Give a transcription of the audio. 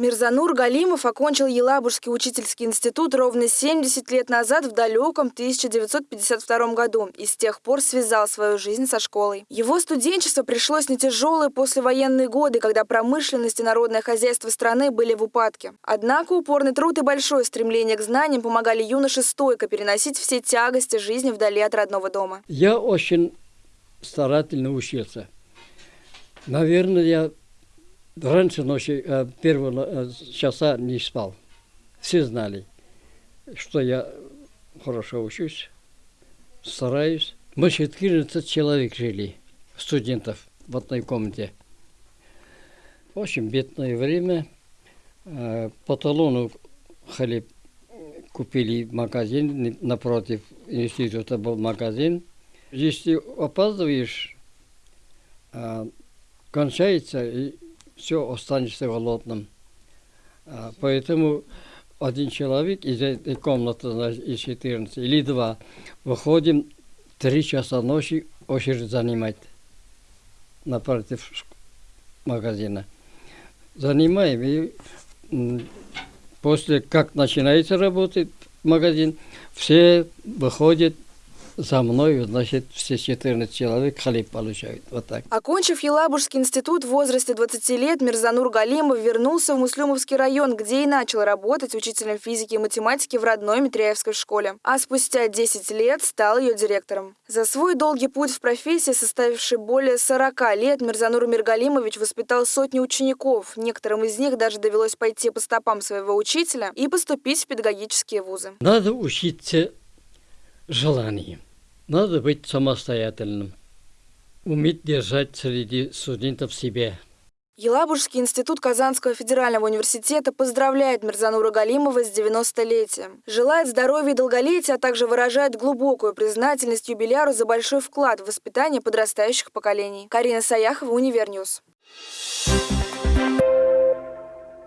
Мирзанур Галимов окончил Елабужский учительский институт ровно 70 лет назад в далеком 1952 году и с тех пор связал свою жизнь со школой. Его студенчество пришлось на тяжелые послевоенные годы, когда промышленность и народное хозяйство страны были в упадке. Однако упорный труд и большое стремление к знаниям помогали юноше стойко переносить все тягости жизни вдали от родного дома. Я очень старательно учился. Наверное, я раньше ночи, э, первого э, часа не спал. Все знали, что я хорошо учусь, стараюсь. Мы 14 человек жили, студентов в одной комнате. Очень бедное время. Э, по талону хлеб купили магазин, напротив института был магазин. Если опаздываешь, кончается, все, останешься голодным. А, поэтому один человек из этой комнаты, значит, из 14, или два, выходим три часа ночи очередь занимать напротив магазина. Занимаем, и после как начинается работать магазин, все выходят за мной, значит, все 14 человек хлеб получают. Вот так. Окончив Елабужский институт в возрасте 20 лет, Мирзанур Галимов вернулся в Муслюмовский район, где и начал работать учителем физики и математики в родной Митряевской школе. А спустя 10 лет стал ее директором. За свой долгий путь в профессии, составивший более 40 лет, Мирзанур Миргалимович воспитал сотни учеников. Некоторым из них даже довелось пойти по стопам своего учителя и поступить в педагогические вузы. Надо учиться желанием. Надо быть самостоятельным, уметь держать среди студентов себя. Елабужский институт Казанского федерального университета поздравляет Мирзанура Галимова с 90-летием. Желает здоровья и долголетия, а также выражает глубокую признательность юбиляру за большой вклад в воспитание подрастающих поколений. Карина Саяхова, Univer News. Thank you.